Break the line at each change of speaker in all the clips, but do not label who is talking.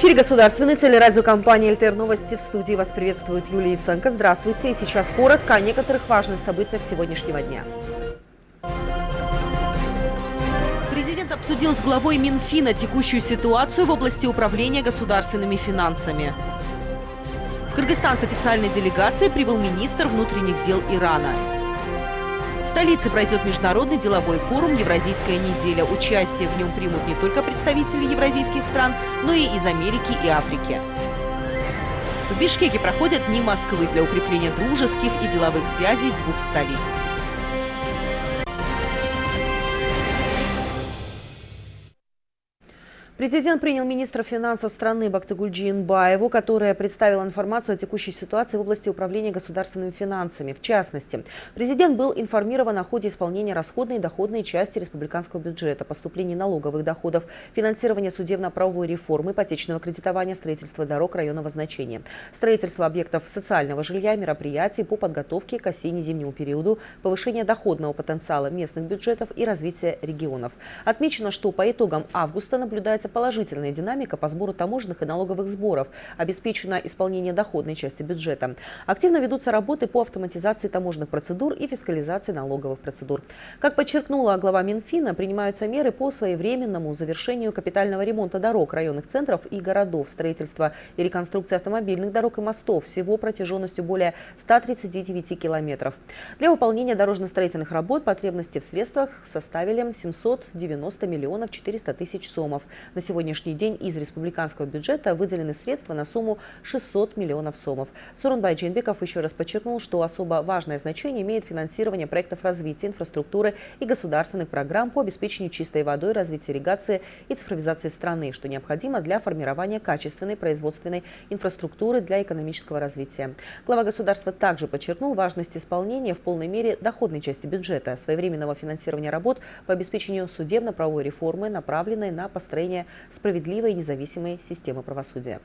Эфире государственной телерадиокомпании «ЛТР Новости». В студии вас приветствует Юлия Яценко. Здравствуйте. И сейчас коротко о некоторых важных событиях сегодняшнего дня. Президент обсудил с главой Минфина текущую ситуацию в области управления государственными финансами. В Кыргызстан с официальной делегацией прибыл министр внутренних дел Ирана. Столице пройдет международный деловой форум «Евразийская неделя». Участие в нем примут не только представители евразийских стран, но и из Америки и Африки. В Бишкеке проходят Дни Москвы для укрепления дружеских и деловых связей двух столиц. Президент принял министра финансов страны Бактыгульджи Инбаеву, которая представила информацию о текущей ситуации в области управления государственными финансами. В частности, президент был информирован о ходе исполнения расходной и доходной части республиканского бюджета, поступлений налоговых доходов, финансирования судебно-правовой реформы, ипотечного кредитования, строительства дорог районного значения, строительства объектов социального жилья, мероприятий по подготовке к осенне-зимнему периоду, повышения доходного потенциала местных бюджетов и развития регионов. Отмечено, что по итогам августа наблюдается положительная динамика по сбору таможенных и налоговых сборов. Обеспечено исполнение доходной части бюджета. Активно ведутся работы по автоматизации таможенных процедур и фискализации налоговых процедур. Как подчеркнула глава Минфина, принимаются меры по своевременному завершению капитального ремонта дорог районных центров и городов, строительства и реконструкции автомобильных дорог и мостов, всего протяженностью более 139 километров. Для выполнения дорожно-строительных работ потребности в средствах составили 790 миллионов 400 тысяч сомов. На сегодняшний день из республиканского бюджета выделены средства на сумму 600 миллионов сомов. Сурунбай Джинбеков еще раз подчеркнул, что особо важное значение имеет финансирование проектов развития инфраструктуры и государственных программ по обеспечению чистой водой, развитию ирригации и цифровизации страны, что необходимо для формирования качественной производственной инфраструктуры для экономического развития. Глава государства также подчеркнул важность исполнения в полной мере доходной части бюджета, своевременного финансирования работ по обеспечению судебно-правовой реформы, направленной на построение справедливой и независимой системы правосудия.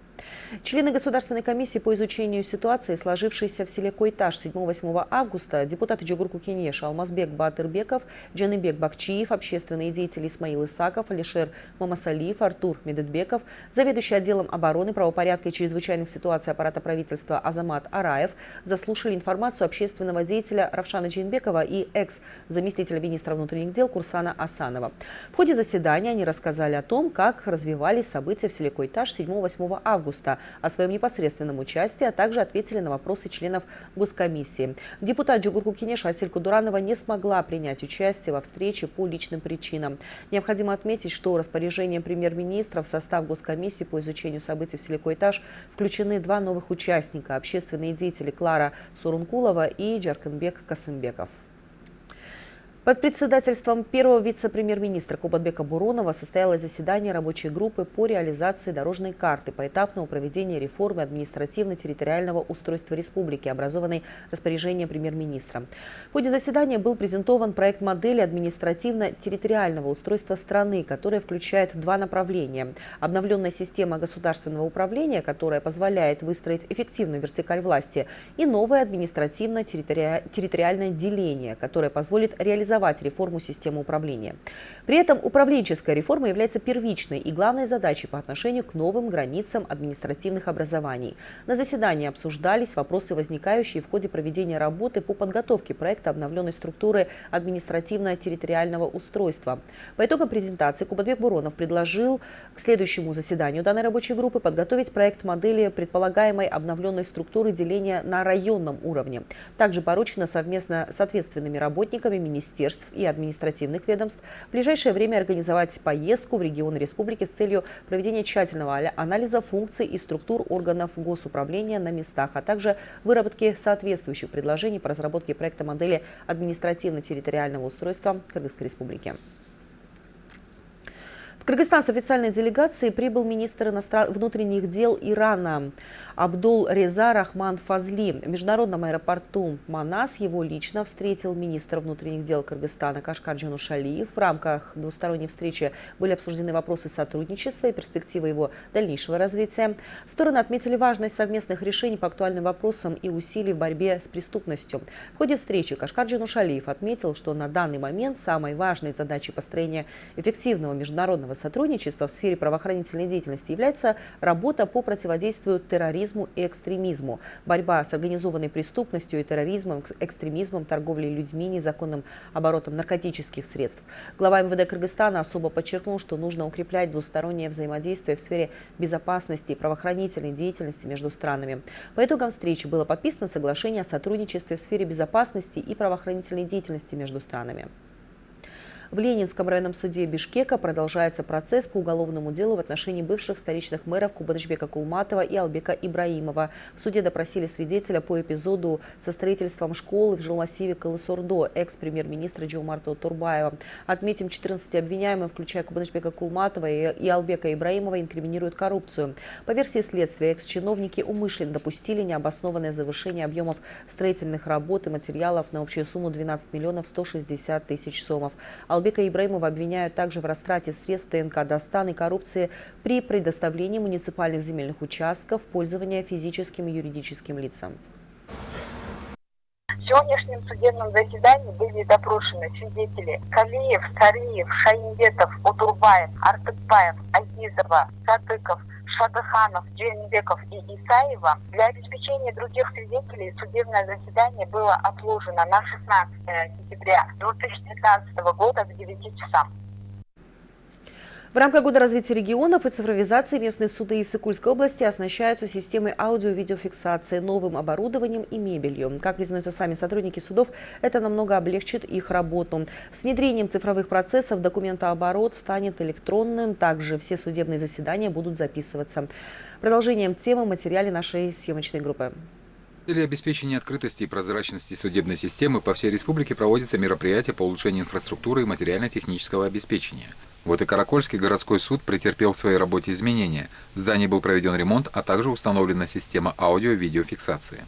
Члены Государственной комиссии по изучению ситуации, сложившейся в селе Койташ 7-8 августа, депутаты Джугурку Кенеша, Алмазбек Батырбеков, Джаныбек Бакчиев, общественные деятели Исмаил Исаков, Алишер Мамасалиев, Артур Медедбеков, заведующий отделом обороны, правопорядка и чрезвычайных ситуаций аппарата правительства Азамат Араев заслушали информацию общественного деятеля Равшана Джинбекова и экс-заместителя министра внутренних дел Курсана Асанова. В ходе заседания они рассказали о том, как как развивались события в селе Койтаж 7-8 августа, о своем непосредственном участии, а также ответили на вопросы членов Госкомиссии. Депутат Джугурку Кинеша Асель Кудуранова не смогла принять участие во встрече по личным причинам. Необходимо отметить, что распоряжением премьер-министра в состав Госкомиссии по изучению событий в селе Койтаж включены два новых участника – общественные деятели Клара Сурункулова и Джаркенбек Касымбеков. Под председательством первого вице-премьер-министра Кубатбека Буронова состоялось заседание рабочей группы по реализации дорожной карты поэтапного проведения реформы административно-территориального устройства республики, образованной распоряжением премьер-министра. В ходе заседания был презентован проект модели административно-территориального устройства страны, которая включает два направления. Обновленная система государственного управления, которая позволяет выстроить эффективную вертикаль власти, и новое административно-территориальное деление, которое позволит реализовать реализовать реформу системы управления. При этом управленческая реформа является первичной и главной задачей по отношению к новым границам административных образований. На заседании обсуждались вопросы, возникающие в ходе проведения работы по подготовке проекта обновленной структуры административно-территориального устройства. По итогам презентации Кубатбек Буронов предложил к следующему заседанию данной рабочей группы подготовить проект модели предполагаемой обновленной структуры деления на районном уровне. Также поручено совместно с ответственными работниками министерства министерств и административных ведомств в ближайшее время организовать поездку в регионы республики с целью проведения тщательного анализа функций и структур органов госуправления на местах, а также выработки соответствующих предложений по разработке проекта модели административно-территориального устройства Кыргызской республики. В Кыргызстан с официальной делегацией прибыл министр внутренних дел Ирана Абдул Реза Рахман Фазли. В международном аэропорту Манас его лично встретил министр внутренних дел Кыргызстана Кашкар Джанушалиев. В рамках двусторонней встречи были обсуждены вопросы сотрудничества и перспективы его дальнейшего развития. Стороны отметили важность совместных решений по актуальным вопросам и усилий в борьбе с преступностью. В ходе встречи Кашкар Джанушалиев отметил, что на данный момент самой важной задачей построения эффективного международного сотрудничества в сфере правоохранительной деятельности является работа по противодействию терроризму и экстремизму, борьба с организованной преступностью и терроризмом, экстремизмом, торговлей людьми, незаконным оборотом наркотических средств. Глава МВД Кыргызстана особо подчеркнул, что нужно укреплять двустороннее взаимодействие в сфере безопасности и правоохранительной деятельности между странами. По итогам встречи было подписано соглашение о сотрудничестве в сфере безопасности и правоохранительной деятельности между странами. В Ленинском районном суде Бишкека продолжается процесс по уголовному делу в отношении бывших столичных мэров Кубанычбека Кулматова и Албека Ибраимова. В суде допросили свидетеля по эпизоду со строительством школы в жилмассиве Калысордо, экс-премьер-министра Джоумарта Турбаева. Отметим, 14 обвиняемых, включая Кубанычбека Кулматова и Албека Ибраимова, инкриминируют коррупцию. По версии следствия, экс-чиновники умышленно допустили необоснованное завышение объемов строительных работ и материалов на общую сумму 12 миллионов 160 тысяч сомов. Албека Ибраимова обвиняют также в растрате средств ТНК «Достан» и коррупции при предоставлении муниципальных земельных участков в пользование физическим и юридическим лицам.
В сегодняшнем судебном заседании были допрошены свидетели Калиев, Сариев, Шаимбетов, Утурбаев, Артыкбаев, Агизова, Сатыков – Шадыханов, Джейнбеков и Исаева. Для обеспечения других свидетелей судебное заседание было отложено на 16 сентября 2019 года в 9 часам.
В рамках Года развития регионов и цифровизации местные суды Иссыкульской области оснащаются системой аудио-видеофиксации, новым оборудованием и мебелью. Как признаются сами сотрудники судов, это намного облегчит их работу. С внедрением цифровых процессов документооборот станет электронным. Также все судебные заседания будут записываться. Продолжением темы материале нашей съемочной группы.
Целях обеспечения открытости и прозрачности судебной системы по всей республике проводятся мероприятия по улучшению инфраструктуры и материально-технического обеспечения. Вот и Каракольский городской суд претерпел в своей работе изменения. В здании был проведен ремонт, а также установлена система аудио-видеофиксации.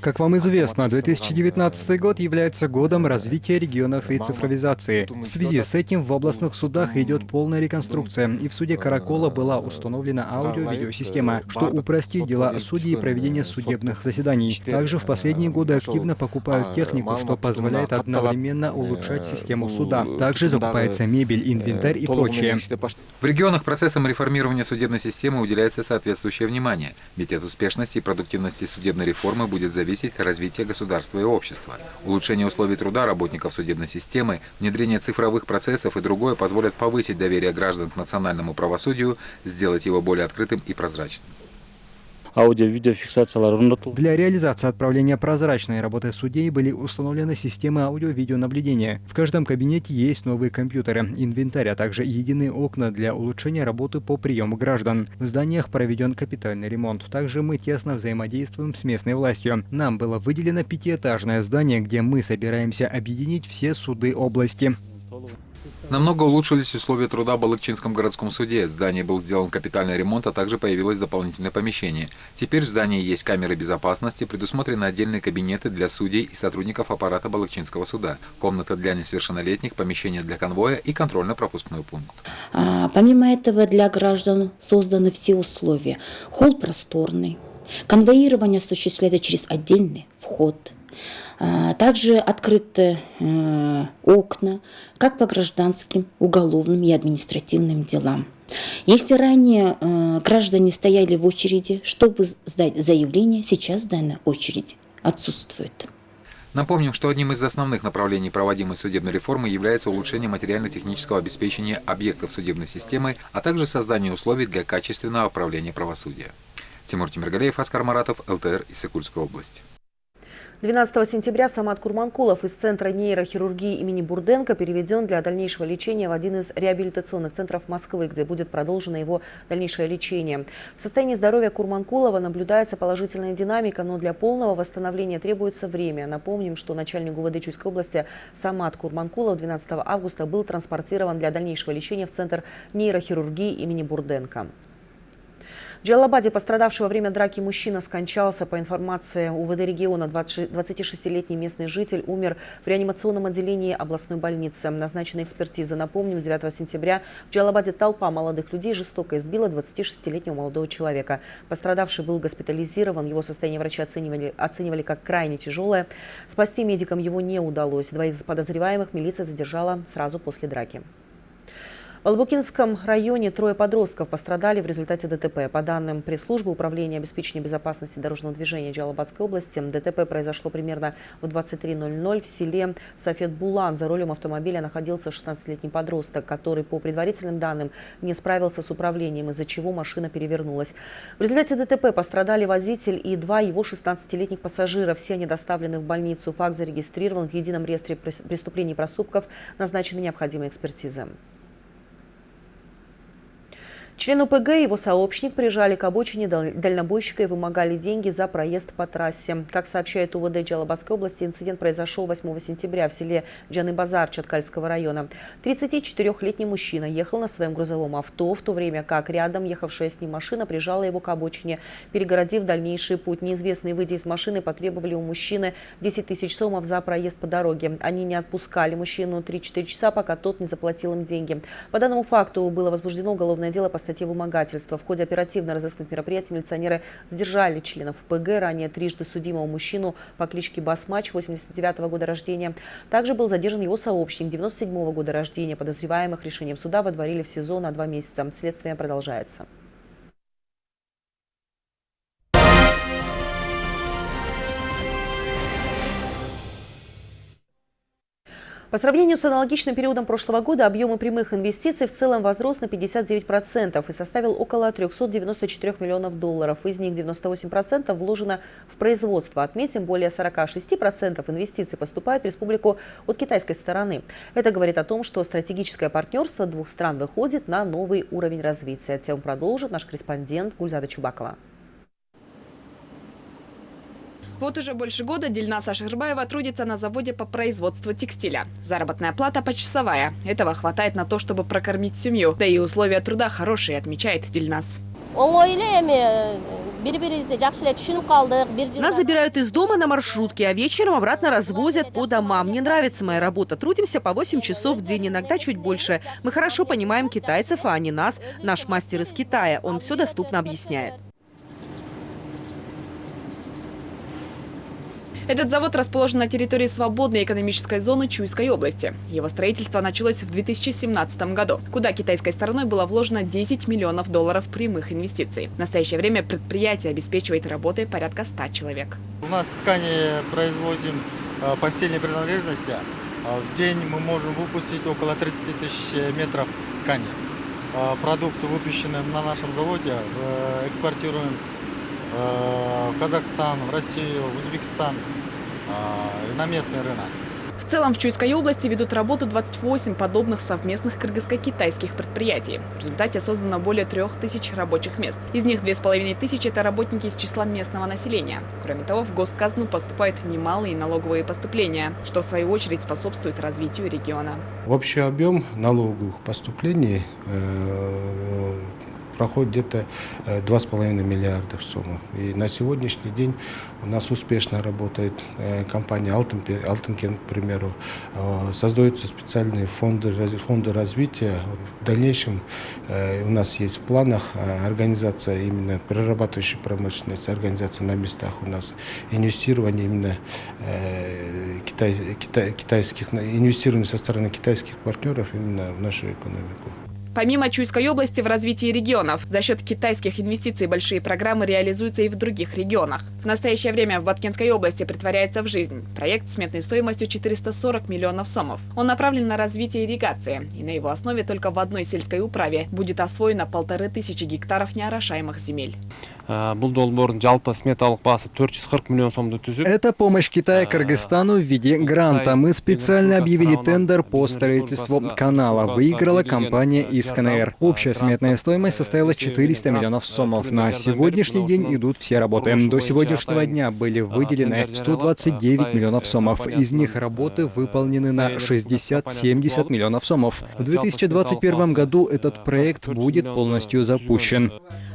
Как вам известно, 2019 год является годом развития регионов и цифровизации. В связи с этим в областных судах идет полная реконструкция, и в суде Каракола была установлена аудио-видеосистема, что упростит дела судей и проведение судебных заседаний. Также в последние годы активно покупают технику, что позволяет одновременно улучшать систему суда. Также закупается мебель, инвентарь и прочее.
В регионах процессом реформирования судебной системы уделяется соответствующее внимание, ведь от успешности и продуктивности судебной реформы будет зависеть развитие государства и общества. Улучшение условий труда работников судебной системы, внедрение цифровых процессов и другое позволят повысить доверие граждан к национальному правосудию, сделать его более открытым и прозрачным
аудио-видеофиксациялар Для реализации отправления прозрачной работы судей были установлены системы аудио-видеонаблюдения. В каждом кабинете есть новые компьютеры, инвентарь, а также единые окна для улучшения работы по приему граждан. В зданиях проведен капитальный ремонт. Также мы тесно взаимодействуем с местной властью. Нам было выделено пятиэтажное здание, где мы собираемся объединить все суды области.
Намного улучшились условия труда в Балыкчинском городском суде. В здании был сделан капитальный ремонт, а также появилось дополнительное помещение. Теперь в здании есть камеры безопасности, предусмотрены отдельные кабинеты для судей и сотрудников аппарата Балыкчинского суда, комната для несовершеннолетних, помещение для конвоя и контрольно-пропускной пункт.
А, помимо этого для граждан созданы все условия. Холл просторный, конвоирование осуществляется через отдельный вход – также открыты э, окна как по гражданским, уголовным и административным делам. Если ранее э, граждане стояли в очереди, чтобы сдать заявление, сейчас данная очередь отсутствует.
Напомним, что одним из основных направлений проводимой судебной реформы является улучшение материально-технического обеспечения объектов судебной системы, а также создание условий для качественного управления правосудия. Тимур Тимиргалеев, Аскар Маратов, ЛТР, Иссыкульская область.
12 сентября Самат Курманкулов из Центра нейрохирургии имени Бурденко переведен для дальнейшего лечения в один из реабилитационных центров Москвы, где будет продолжено его дальнейшее лечение. В состоянии здоровья Курманкулова наблюдается положительная динамика, но для полного восстановления требуется время. Напомним, что начальник ГУВД Чуйской области Самат Курманкулов 12 августа был транспортирован для дальнейшего лечения в Центр нейрохирургии имени Бурденко. В Джалабаде пострадавший во время драки мужчина скончался. По информации УВД региона, 26-летний местный житель умер в реанимационном отделении областной больницы. Назначена экспертиза. Напомним, 9 сентября в Джалабаде толпа молодых людей жестоко избила 26-летнего молодого человека. Пострадавший был госпитализирован. Его состояние врачи оценивали, оценивали как крайне тяжелое. Спасти медикам его не удалось. Двоих подозреваемых милиция задержала сразу после драки. В Албукинском районе трое подростков пострадали в результате ДТП. По данным пресс-службы Управления обеспечения безопасности дорожного движения Джалабадской области, ДТП произошло примерно в 23.00 в селе Сафет-Булан. За рулем автомобиля находился 16-летний подросток, который, по предварительным данным, не справился с управлением, из-за чего машина перевернулась. В результате ДТП пострадали водитель и два его 16-летних пассажира. Все они доставлены в больницу. Факт зарегистрирован в едином реестре преступлений и проступков. Назначены необходимые экспертизы. Член УПГ и его сообщник прижали к обочине дальнобойщика и вымогали деньги за проезд по трассе. Как сообщает УВД Джалабадской области, инцидент произошел 8 сентября в селе Джаны-Базар Чаткальского района. 34-летний мужчина ехал на своем грузовом авто, в то время как рядом ехавшая с ним машина прижала его к обочине, перегородив дальнейший путь. Неизвестные, выйдя из машины, потребовали у мужчины 10 тысяч сомов за проезд по дороге. Они не отпускали мужчину 3-4 часа, пока тот не заплатил им деньги. По данному факту было возбуждено уголовное дело по статье вымогательства. В ходе оперативно-розыскных мероприятий милиционеры задержали членов ПГ, ранее трижды судимого мужчину по кличке Басмач, 89 -го года рождения. Также был задержан его сообщник, 97 -го года рождения. Подозреваемых решением суда водворили в СИЗО на два месяца. Следствие продолжается. По сравнению с аналогичным периодом прошлого года объемы прямых инвестиций в целом возрос на 59% и составил около 394 миллионов долларов. Из них 98% вложено в производство. Отметим, более 46% инвестиций поступают в республику от китайской стороны. Это говорит о том, что стратегическое партнерство двух стран выходит на новый уровень развития. Тему продолжит наш корреспондент Гульзада Чубакова.
Вот уже больше года Дельна Шахирбаева трудится на заводе по производству текстиля. Заработная плата почасовая. Этого хватает на то, чтобы прокормить семью. Да и условия труда хорошие, отмечает Дельнас.
Нас забирают из дома на маршрутке, а вечером обратно развозят по домам. Мне нравится моя работа. Трудимся по 8 часов в день, иногда чуть больше. Мы хорошо понимаем китайцев, а не нас. Наш мастер из Китая. Он все доступно объясняет.
Этот завод расположен на территории свободной экономической зоны Чуйской области. Его строительство началось в 2017 году, куда китайской стороной было вложено 10 миллионов долларов прямых инвестиций. В настоящее время предприятие обеспечивает работой порядка 100 человек.
У нас ткани производим э, постельные принадлежности. Э, в день мы можем выпустить около 30 тысяч метров ткани. Э, продукцию, выпущенную на нашем заводе, экспортируем в Казахстан, в Россию, в Узбекистан на местный рынок.
В целом в Чуйской области ведут работу 28 подобных совместных кыргызско-китайских предприятий. В результате создано более трех тысяч рабочих мест. Из них две с половиной тысячи – это работники из числа местного населения. Кроме того, в госказну поступают немалые налоговые поступления, что в свою очередь способствует развитию региона.
Общий объем налоговых поступлений э, проходит где-то 2,5 э, миллиарда суммы. И на сегодняшний день у нас успешно работает э, компания Алтенкен, к примеру. Э, создаются специальные фонды, фонды развития. В дальнейшем у нас есть в планах организация именно перерабатывающей промышленности, организация на местах у нас, инвестирование именно китай, китай, китайских, инвестирование со стороны китайских партнеров именно в нашу экономику.
Помимо Чуйской области в развитии регионов, за счет китайских инвестиций большие программы реализуются и в других регионах. В настоящее время в Баткенской области притворяется в жизнь проект с сметной стоимостью 440 миллионов сомов. Он направлен на развитие ирригации, и на его основе только в одной сельской управе будет освоено полторы тысячи гектаров неорошаемых земель.
Э, Это
помощь Китая Кыргызстану в виде гранта. Мы специально объявили тендер по строительству канала. Выиграла компания из КНР. Общая сметная стоимость составила 400 миллионов сомов. На сегодняшний день идут все работы. До сегодняшнего дня были выделены 129 миллионов сомов. Из них работы выполнены на 60-70 миллионов сомов. В 2021 году этот проект будет полностью запущен.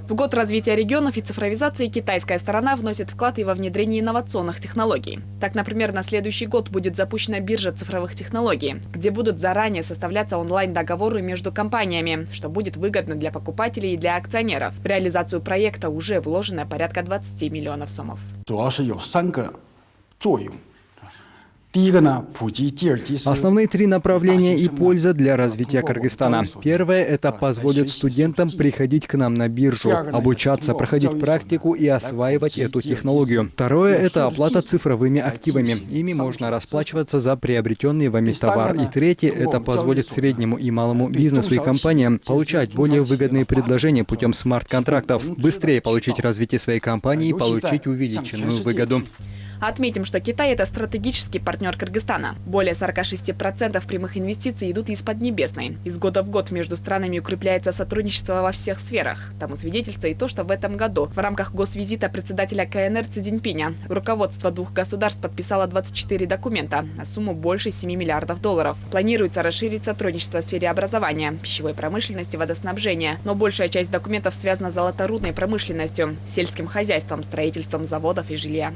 В год развития регионов и цифровизации китайская сторона вносит вклад и во внедрение инновационных технологий. Так, например, на следующий год будет запущена биржа цифровых технологий, где будут заранее составляться онлайн-договоры между компаниями, что будет выгодно для покупателей и для акционеров. В реализацию проекта уже вложено порядка 20 миллионов сомов.
Основные три направления и польза для развития Кыргызстана. Первое – это позволит студентам приходить к нам на биржу, обучаться, проходить практику и осваивать эту технологию. Второе – это оплата цифровыми активами. Ими можно расплачиваться за приобретенный вами товар. И третье – это позволит среднему и малому бизнесу и компаниям получать более выгодные предложения путем смарт-контрактов, быстрее получить развитие своей компании и получить увеличенную выгоду.
Отметим, что Китай – это стратегический партнер Кыргызстана. Более 46% прямых инвестиций идут из Поднебесной. Из года в год между странами укрепляется сотрудничество во всех сферах. Тому свидетельство и то, что в этом году в рамках госвизита председателя КНР Цзиньпиня руководство двух государств подписало 24 документа на сумму больше 7 миллиардов долларов. Планируется расширить сотрудничество в сфере образования, пищевой промышленности, водоснабжения. Но большая часть документов связана с золоторудной промышленностью, сельским хозяйством, строительством заводов и жилья.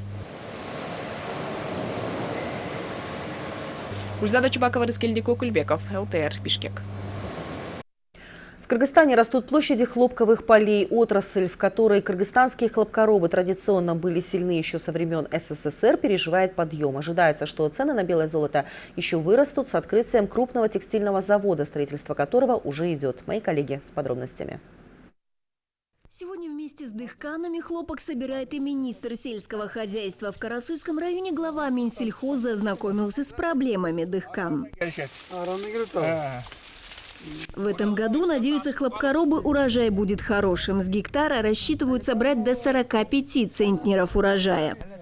Гульзада Чубакова, Рыскельдик Кульбеков, ЛТР, Бишкек.
В Кыргызстане растут площади хлопковых полей, отрасль, в которой кыргызстанские хлопкоробы традиционно были сильны еще со времен СССР, переживает подъем. Ожидается, что цены на белое золото еще вырастут с открытием крупного текстильного завода, строительство которого уже идет. Мои коллеги с подробностями.
Сегодня вместе с дыхканами хлопок собирает и министр сельского хозяйства. В Карасуйском районе глава Минсельхоза ознакомился с проблемами дыхкан. В этом году, надеются хлопкоробы, урожай будет хорошим. С гектара рассчитывают собрать до 45 центнеров урожая.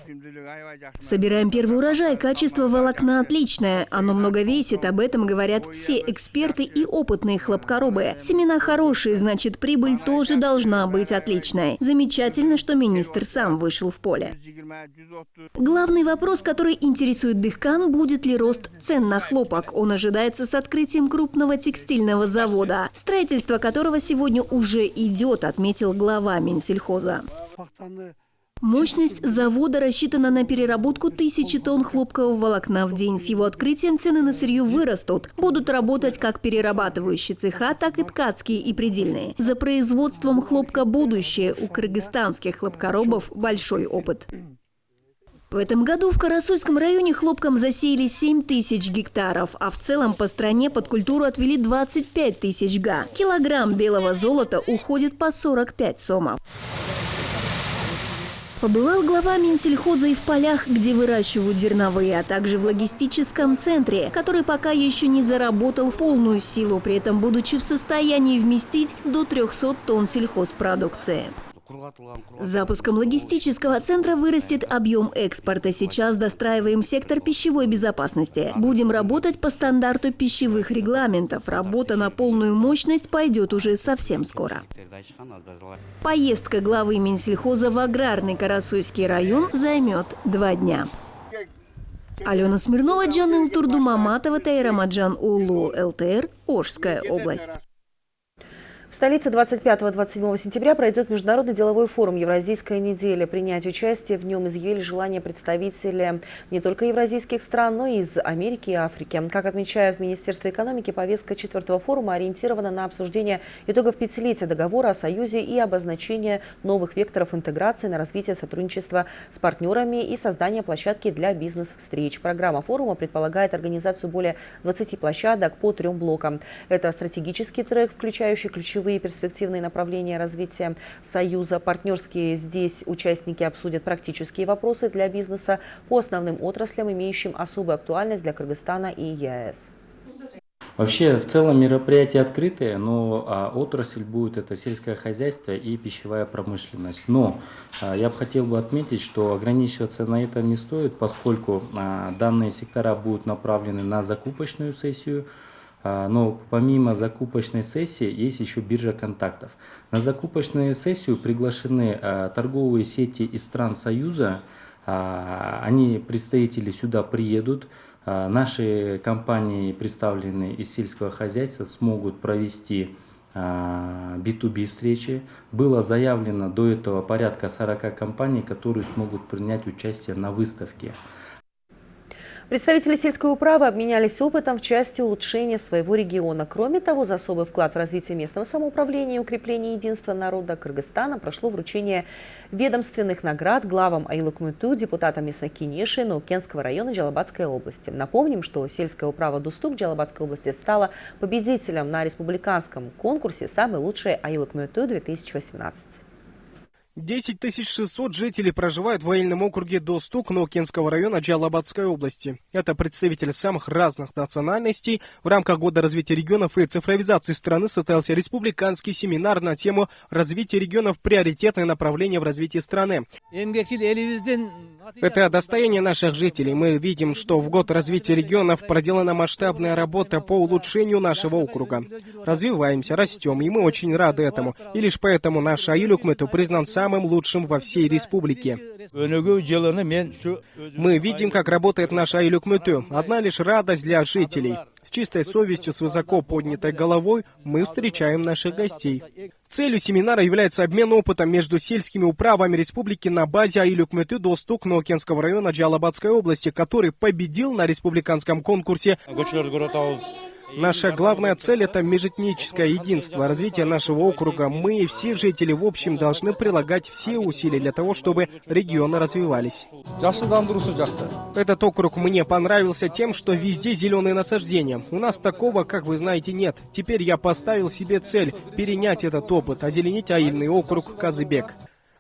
Собираем первый урожай, качество волокна отличное. Оно много весит, об этом говорят все эксперты и опытные хлопкоробы. Семена хорошие, значит прибыль тоже должна быть отличной. Замечательно, что министр сам вышел в поле. Главный вопрос, который интересует Дыхкан, будет ли рост цен на хлопок. Он ожидается с открытием крупного текстильного завода, строительство которого сегодня уже идет, отметил глава Минсельхоза. Мощность завода рассчитана на переработку тысячи тонн хлопкового волокна в день. С его открытием цены на сырье вырастут. Будут работать как перерабатывающие цеха, так и ткацкие и предельные. За производством хлопка будущее. У кыргызстанских хлопкоробов большой опыт. В этом году в Карасуйском районе хлопком засеяли 7 тысяч гектаров, а в целом по стране под культуру отвели 25 тысяч га. Килограмм белого золота уходит по 45 сомов. Побывал глава Минсельхоза и в полях, где выращивают зерновые, а также в логистическом центре, который пока еще не заработал в полную силу, при этом будучи в состоянии вместить до 300 тонн сельхозпродукции. Запуском логистического центра вырастет объем экспорта. Сейчас достраиваем сектор пищевой безопасности. Будем работать по стандарту пищевых регламентов. Работа на полную мощность пойдет уже совсем скоро. Поездка главы Минсельхоза в аграрный Карасуйский район займет два дня. Алена Смирнова, Джан Турду Маматова, Тайра Маджан Улу, ЛТР, Ожская область.
В столице 25-27 сентября пройдет Международный деловой форум «Евразийская неделя». Принять участие в нем изъявили желание представители не только евразийских стран, но и из Америки и Африки. Как отмечают в Министерстве экономики, повестка четвертого форума ориентирована на обсуждение итогов пятилетия договора о Союзе и обозначение новых векторов интеграции на развитие сотрудничества с партнерами и создание площадки для бизнес-встреч. Программа форума предполагает организацию более 20 площадок по трем блокам. Это стратегический трек, включающий ключевые ключевые перспективные направления развития Союза. Партнерские здесь участники обсудят практические вопросы для бизнеса по основным отраслям, имеющим особую актуальность для Кыргызстана и ЕАЭС.
Вообще, в целом мероприятие открытое, но а, отрасль будет это сельское хозяйство и пищевая промышленность. Но а, я бы хотел бы отметить, что ограничиваться на этом не стоит, поскольку а, данные сектора будут направлены на закупочную сессию, но помимо закупочной сессии есть еще биржа контактов. На закупочную сессию приглашены а, торговые сети из стран Союза. А, они, представители, сюда приедут. Наши компании, представленные из сельского хозяйства, смогут провести B2B встречи. Было заявлено до этого порядка 40 компаний, которые смогут принять участие на выставке.
Представители сельской управы обменялись опытом в части улучшения своего региона. Кроме того, за особый вклад в развитие местного самоуправления и укрепление единства народа Кыргызстана прошло вручение ведомственных наград главам Айлукмуту, депутатам местной Кинеши, Наукенского района Джалабадской области. Напомним, что сельская управа Дустук Джалабадской области стала победителем на республиканском конкурсе «Самый лучший Айлукмуту-2018».
10 600 жителей проживают в военном округе Достук Нокенского района Джалабадской области. Это представители самых разных национальностей. В рамках Года развития регионов и цифровизации страны состоялся республиканский семинар на тему развития регионов приоритетное направление в развитии страны. Это достояние наших жителей. Мы видим, что в год развития регионов проделана масштабная работа по улучшению нашего округа. Развиваемся, растем, и мы очень рады этому. И лишь поэтому наш Аюлюкмету признан самым лучшим во всей республике. Мы видим, как работает наш Аюлюкмету. Одна лишь радость для жителей. С чистой совестью, с высоко поднятой головой мы встречаем наших гостей. Целью семинара является обмен опытом между сельскими управами республики на базе Айлюкметы Достук Нокенского района Джалабадской области, который победил на республиканском конкурсе. Наша главная цель – это межэтническое единство, развитие нашего округа. Мы все жители в общем должны прилагать все усилия для того, чтобы регионы развивались. Этот округ мне понравился тем, что везде зеленые насаждения. У нас такого, как вы знаете, нет. Теперь я поставил себе цель – перенять этот опыт, озеленить аильный округ Казыбек.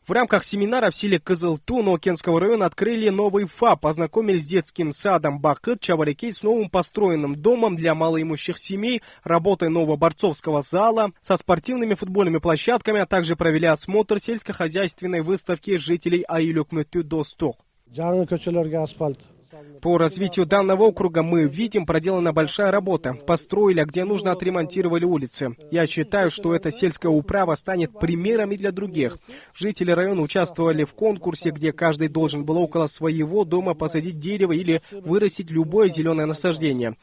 В рамках семинара в селе Кызылту Нокенского района открыли новый ФАП, познакомились с детским садом Бакыт Чаварикей с новым построенным домом для малоимущих семей, работой нового борцовского зала, со спортивными футбольными площадками, а также провели осмотр сельскохозяйственной выставки жителей Аюлюкмөтü Досток. По развитию данного округа мы видим, проделана большая работа. Построили, а где нужно, отремонтировали улицы. Я считаю, что эта сельская управа станет примером и для других. Жители района участвовали в конкурсе, где каждый должен был около своего дома посадить дерево или вырастить любое зеленое насаждение.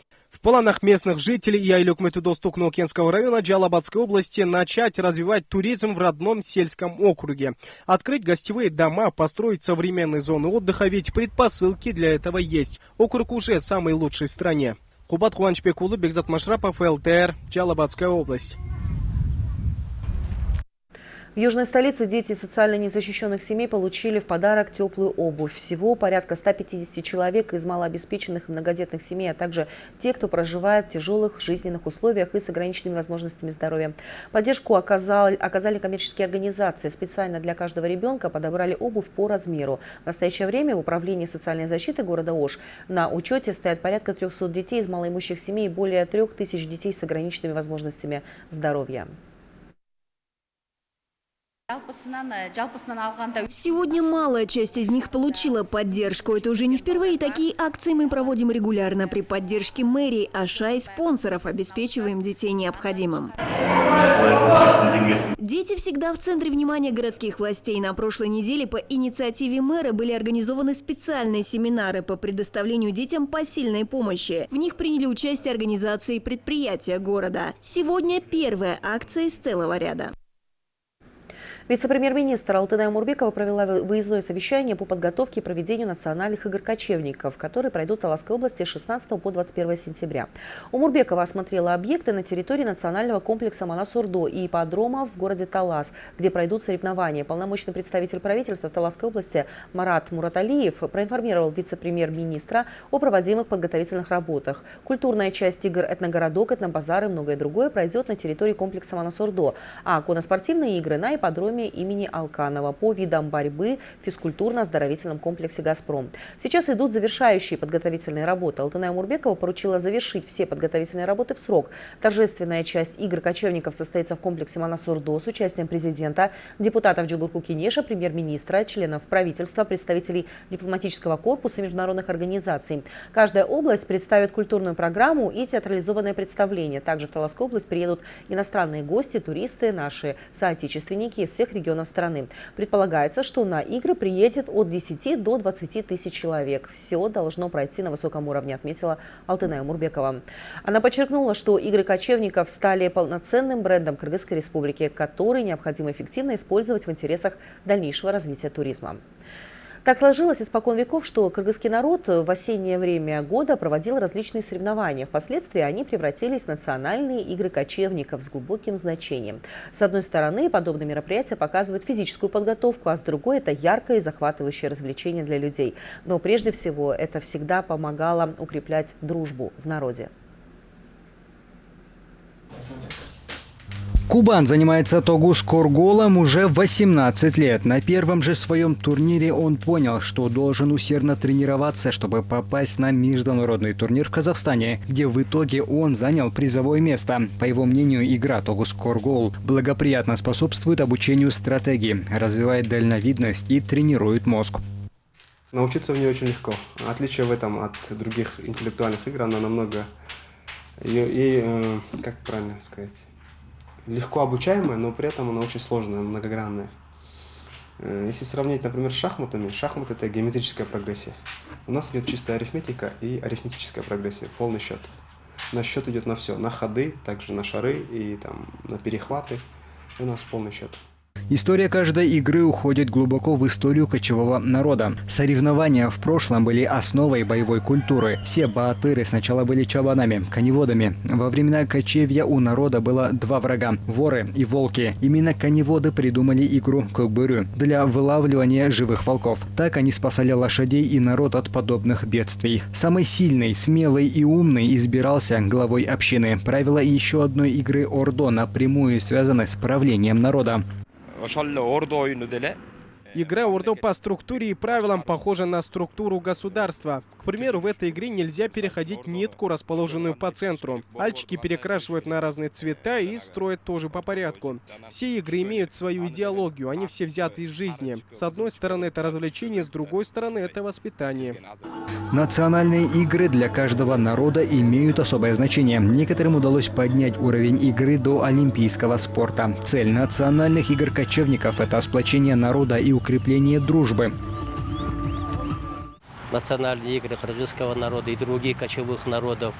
Планах местных жителей и Айлюкметудостук Нокенского района Джалабадской области начать развивать туризм в родном сельском округе. Открыть гостевые дома, построить современные зоны отдыха, ведь предпосылки для этого есть. Округ уже самый лучший в стране. Кубат Хуанчпекулы, Бекзат Машрапов, ЛТР, Джалабадская область.
В южной столице дети социально незащищенных семей получили в подарок теплую обувь. Всего порядка 150 человек из малообеспеченных и многодетных семей, а также те, кто проживает в тяжелых жизненных условиях и с ограниченными возможностями здоровья. Поддержку оказали, оказали коммерческие организации. Специально для каждого ребенка подобрали обувь по размеру. В настоящее время в Управлении социальной защиты города Ош на учете стоят порядка 300 детей из малоимущих семей и более 3000 детей с ограниченными возможностями здоровья.
Сегодня малая часть из них получила поддержку. Это уже не впервые. Такие акции мы проводим регулярно при поддержке мэрии, аша и спонсоров, обеспечиваем детей необходимым. Дети всегда в центре внимания городских властей. На прошлой неделе по инициативе мэра были организованы специальные семинары по предоставлению детям посильной помощи. В них приняли участие организации и предприятия города. Сегодня первая акция из целого ряда.
Вице-премьер-министр Алтыная Мурбекова провела выездное совещание по подготовке и проведению национальных игр кочевников, которые пройдут в Алаской области с 16 по 21 сентября. У Мурбекова осмотрела объекты на территории национального комплекса Манасурдо и ипподрома в городе Талас, где пройдут соревнования. Полномочный представитель правительства в Таласской области Марат Мураталиев проинформировал вице-премьер-министра о проводимых подготовительных работах. Культурная часть игр «Этногородок», «Этнобазар» и многое другое пройдет на территории комплекса Манасурдо, а коноспортивные игры на ипподроме доме имени Алканова по видам борьбы в физкультурно-оздоровительном комплексе «Газпром». Сейчас идут завершающие подготовительные работы. Алтыная Мурбекова поручила завершить все подготовительные работы в срок. Торжественная часть игр кочевников состоится в комплексе Манасурдо с участием президента, депутатов Джугурку Кинеша, премьер-министра, членов правительства, представителей дипломатического корпуса международных организаций. Каждая область представит культурную программу и театрализованное представление. Также в Таласскую область приедут иностранные гости, туристы, наши соотечественники из всех регионов страны. Предполагается, что на игры приедет от 10 до 20 тысяч человек. Все должно пройти на высоком уровне, отметила Алтыная Мурбекова. Она подчеркнула, что игры кочевников стали полноценным брендом Кыргызской республики, который необходимо эффективно использовать в интересах дальнейшего развития туризма. Так сложилось испокон веков, что кыргызский народ в осеннее время года проводил различные соревнования. Впоследствии они превратились в национальные игры кочевников с глубоким значением. С одной стороны, подобные мероприятия показывают физическую подготовку, а с другой – это яркое и захватывающее развлечение для людей. Но прежде всего это всегда помогало укреплять дружбу в народе.
Кубан занимается тогу с корголом уже 18 лет. На первом же своем турнире он понял, что должен усердно тренироваться, чтобы попасть на международный турнир в Казахстане, где в итоге он занял призовое место. По его мнению, игра тогус коргол благоприятно способствует обучению стратегии, развивает дальновидность и тренирует мозг.
Научиться в ней очень легко. Отличие в этом от других интеллектуальных игр, она намного... И, и э, как правильно сказать легко обучаемая, но при этом она очень сложная, многогранная. Э, если сравнить, например, с шахматами, шахмат это геометрическая прогрессия. У нас идет чистая арифметика и арифметическая прогрессия, полный счет. На счет идет на все, на ходы, также на шары и там, на перехваты. И у нас полный счет.
История каждой игры уходит глубоко в историю кочевого народа. Соревнования в прошлом были основой боевой культуры. Все баатыры сначала были чабанами, коневодами. Во времена кочевья у народа было два врага – воры и волки. Именно коневоды придумали игру кокбырю для вылавливания живых волков. Так они спасали лошадей и народ от подобных бедствий. Самый сильный, смелый и умный избирался главой общины. Правила еще одной игры Ордо напрямую связаны с правлением народа.
ошол ордо оюну деле Игра Урдо по структуре и правилам похожа на структуру государства. К примеру, в этой игре нельзя переходить нитку, расположенную по центру. Альчики перекрашивают на разные цвета и строят тоже по порядку. Все игры имеют свою идеологию, они все взяты из жизни. С одной стороны это развлечение, с другой стороны это воспитание.
Национальные игры для каждого народа имеют особое значение. Некоторым удалось поднять уровень игры до олимпийского спорта. Цель национальных игр кочевников – это сплочение народа и укрепление дружбы
национальные игры кыргызского народа и других кочевых народов,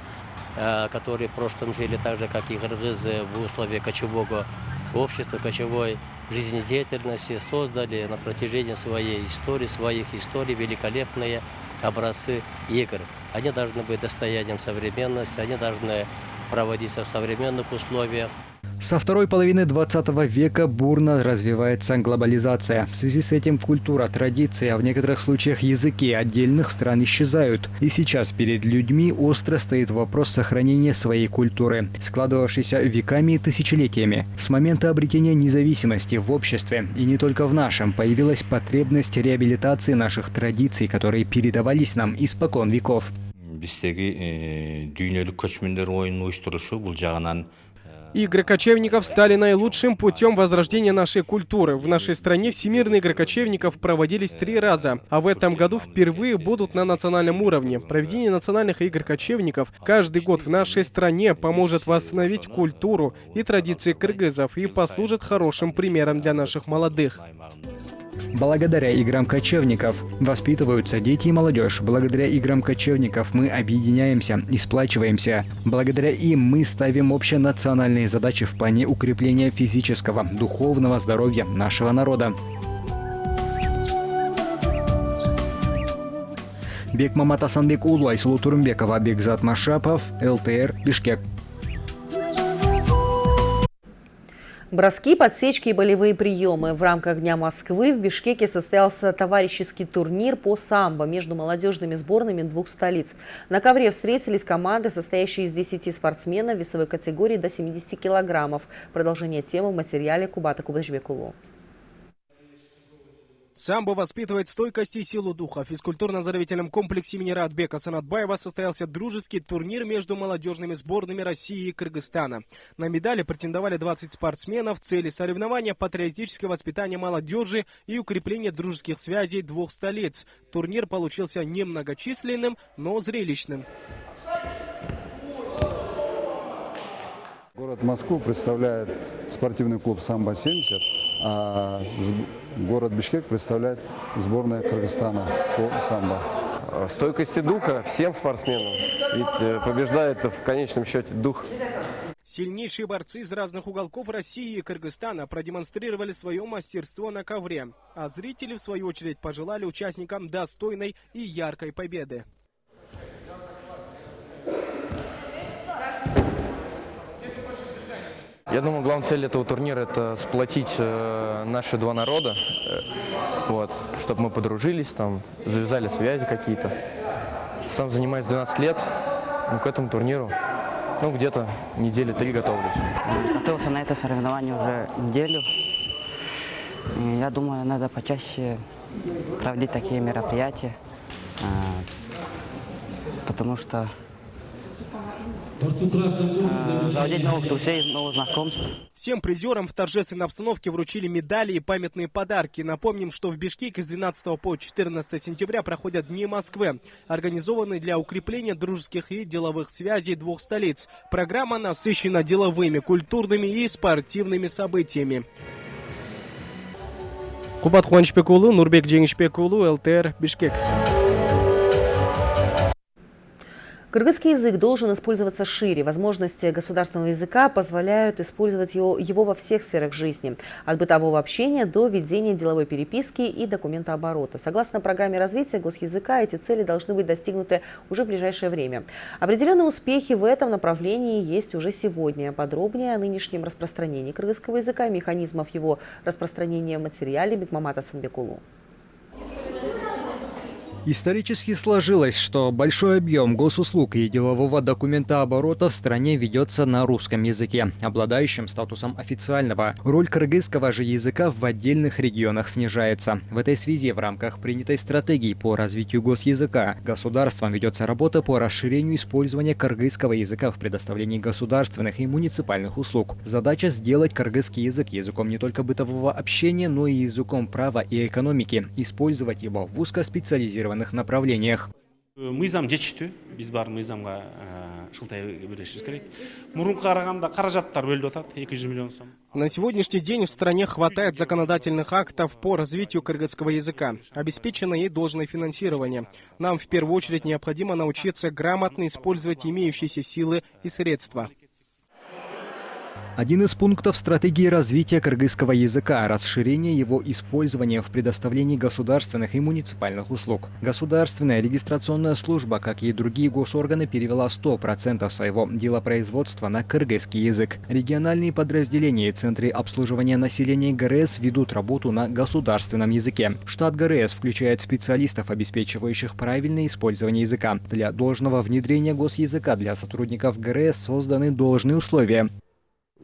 э, которые в прошлом жили так же, как и кыргызы, в условиях кочевого общества, кочевой жизнедеятельности, создали на протяжении своей истории, своих историй великолепные образцы игр. Они должны быть достоянием современности, они должны проводиться в современных условиях.
Со второй половины 20 века бурно развивается глобализация. В связи с этим культура, традиции, а в некоторых случаях языки отдельных стран исчезают. И сейчас перед людьми остро стоит вопрос сохранения своей культуры, складывавшейся веками и тысячелетиями. С момента обретения независимости в обществе, и не только в нашем, появилась потребность реабилитации наших традиций, которые передавались нам испокон веков.
Біздегі дүйнелік көчмендер ойын ұйыштырушы бұл жағынан
Игры кочевников стали наилучшим путем возрождения нашей культуры. В нашей стране всемирные игры кочевников проводились три раза, а в этом году впервые будут на национальном уровне. Проведение национальных игр кочевников каждый год в нашей стране поможет восстановить культуру и традиции кыргызов и послужит хорошим примером для наших молодых.
Благодаря играм кочевников воспитываются дети и молодежь. Благодаря играм кочевников мы объединяемся и сплачиваемся. Благодаря им мы ставим общенациональные задачи в плане укрепления физического, духовного здоровья нашего народа. Бекмамат Асанбек Улу, Айсулу Турымбекова, Бекзат Машапов, ЛТР, Бишкек.
Броски, подсечки и болевые приемы. В рамках Дня Москвы в Бишкеке состоялся товарищеский турнир по самбо между молодежными сборными двух столиц. На ковре встретились команды, состоящие из 10 спортсменов весовой категории до 70 килограммов. Продолжение темы в материале Кубата Кубачбекулу.
Самбо воспитывает стойкость и силу духа. В физкультурно-оздоровительном комплексе имени Радбека Санатбаева состоялся дружеский турнир между молодежными сборными России и Кыргызстана. На медали претендовали 20 спортсменов. Цели соревнования – патриотическое воспитание молодежи и укрепление дружеских связей двух столиц. Турнир получился немногочисленным, но зрелищным.
Город Москву представляет спортивный клуб «Самбо-70», а город Бишкек представляет сборная Кыргызстана по самбо.
Стойкости духа всем спортсменам, ведь э, побеждает в конечном счете дух.
Сильнейшие борцы из разных уголков России и Кыргызстана продемонстрировали свое мастерство на ковре, а зрители, в свою очередь, пожелали участникам достойной и яркой победы.
Я думаю, главная цель этого турнира – это сплотить э, наши два народа, э, вот, чтобы мы подружились, там, завязали связи какие-то. Сам занимаюсь 12 лет, ну, к этому турниру ну, где-то недели три готовлюсь.
Готовился на это соревнование уже неделю. Я думаю, надо почаще проводить такие мероприятия, а, потому что Э, заводить новых друзей, новых знакомств.
Всем призерам в торжественной обстановке вручили медали и памятные подарки. Напомним, что в Бишкеке с 12 по 14 сентября проходят Дни Москвы, организованные для укрепления дружеских и деловых связей двух столиц. Программа насыщена деловыми, культурными и спортивными событиями. Кубат Хуанчпекулу, Нурбек Джеңишпекулу, ЛТР, Бишкек.
Кыргызский язык должен использоваться шире. Возможности государственного языка позволяют использовать его, его во всех сферах жизни. От бытового общения до ведения деловой переписки и документооборота. Согласно программе развития госязыка, эти цели должны быть достигнуты уже в ближайшее время. Определенные успехи в этом направлении есть уже сегодня. Подробнее о нынешнем распространении кыргызского языка механизмов его распространения в материале Бекмамата Санбекулу.
Исторически сложилось, что большой объем госуслуг и делового документа оборота в стране ведется на русском языке, обладающем статусом официального. Роль кыргызского же языка в отдельных регионах снижается. В этой связи в рамках принятой стратегии по развитию госязыка государством ведется работа по расширению использования кыргызского языка в предоставлении государственных и муниципальных услуг. Задача сделать кыргызский язык языком не только бытового общения, но и языком права и экономики, использовать его в узкоспециализированных интегрированных направлениях.
мыйзам жетиштүү биз бар мыйзамга шылтай беришибиз керек мурунку караганда каражаттар бөлүнүп атат эки жүз миллион сом
на сегодняшний день в стране хватает законодательных актов по развитию кыргызского языка. Обеспечено и должное финансирование. Нам в первую очередь необходимо научиться грамотно использовать имеющиеся силы и средства.
Один из пунктов стратегии развития кыргызского языка – расширение его использования в предоставлении государственных и муниципальных услуг. Государственная регистрационная служба, как и другие госорганы, перевела 100% своего делопроизводства на кыргызский язык. Региональные подразделения и центры обслуживания населения ГРС ведут работу на государственном языке. Штат ГРС включает специалистов, обеспечивающих правильное использование языка. Для должного внедрения госязыка для сотрудников ГРС созданы должные условия.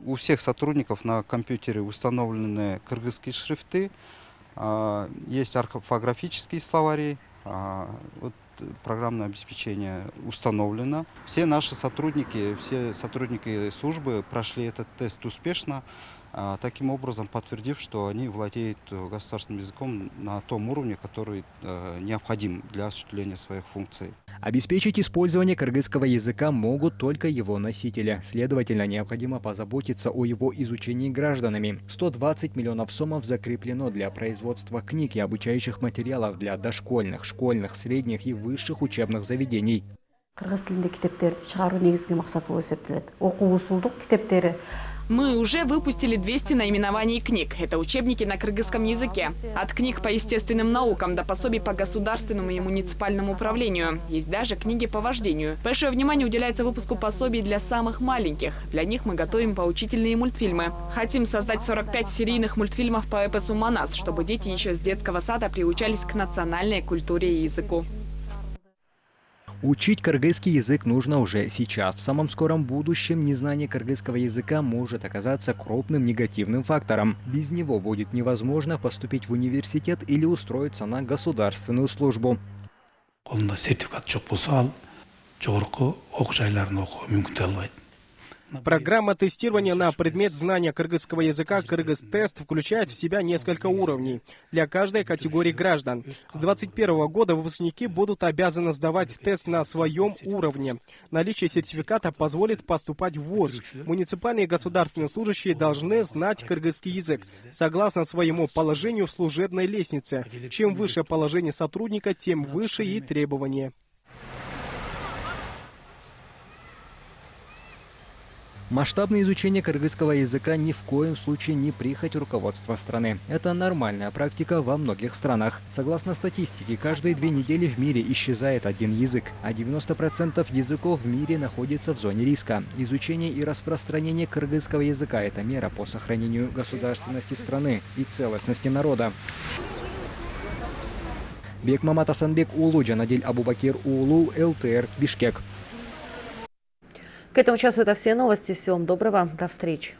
У всех сотрудников на компьютере установлены кыргызские шрифты, а, есть орфографические словари, а, вот программное обеспечение установлено. Все наши сотрудники, все сотрудники службы прошли этот тест успешно. А, таким образом подтвердив, что они владеют э, государственным языком на том уровне, который э, необходим для осуществления своих функций.
Обеспечить использование кыргызского языка могут только его носители. Следовательно, необходимо позаботиться о его изучении гражданами. 120 миллионов сомов закреплено для производства книг и обучающих материалов для дошкольных, школьных, средних и высших учебных заведений.
кыргыз тилинде китептерди чыгаруу негизги максат болуп эсептелет окуу усулдук китептери
мы уже выпустили 200 наименований книг. Это учебники на кыргызском языке. От книг по естественным наукам до пособий по государственному и муниципальному управлению. Есть даже книги по вождению. Большое внимание уделяется выпуску пособий для самых маленьких. Для них мы готовим поучительные мультфильмы. Хотим создать 45 серийных мультфильмов по эпосу «Манас», чтобы дети еще с детского сада приучались к национальной культуре и языку.
Учить кыргызский язык нужно уже сейчас. В самом скором будущем незнание кыргызского языка может оказаться крупным негативным фактором. Без него будет невозможно поступить в университет или устроиться на государственную службу. сертификат
Программа тестирования на предмет знания кыргызского языка «Кыргыз-тест» включает в себя несколько уровней для каждой категории граждан. С 2021 года выпускники будут обязаны сдавать тест на своем уровне. Наличие сертификата позволит поступать в ВУЗ. Муниципальные и государственные служащие должны знать кыргызский язык согласно своему положению в служебной лестнице. Чем выше положение сотрудника, тем выше и требования.
Масштабное изучение кыргызского языка ни в коем случае не прихоть руководства страны. Это нормальная практика во многих странах. Согласно статистике, каждые две недели в мире исчезает один язык, а 90% языков в мире находится в зоне риска. Изучение и распространение кыргызского языка – это мера по сохранению государственности страны и целостности народа. Бекмамат Асанбек Улу, Джанадель Абубакир Улу, ЛТР, Бишкек.
К этому часу это все новости. Всего вам доброго. До встречи.